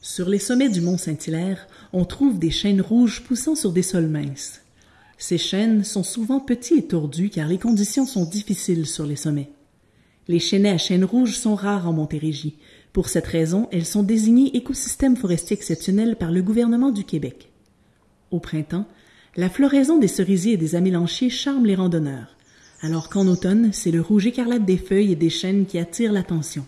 Sur les sommets du mont Saint-Hilaire, on trouve des chênes rouges poussant sur des sols minces. Ces chênes sont souvent petits et tordus car les conditions sont difficiles sur les sommets. Les chênaies à chênes rouges sont rares en Montérégie. Pour cette raison, elles sont désignées écosystèmes forestiers exceptionnels par le gouvernement du Québec. Au printemps, la floraison des cerisiers et des amélanchiers charme les randonneurs, alors qu'en automne, c'est le rouge écarlate des feuilles et des chênes qui attire l'attention.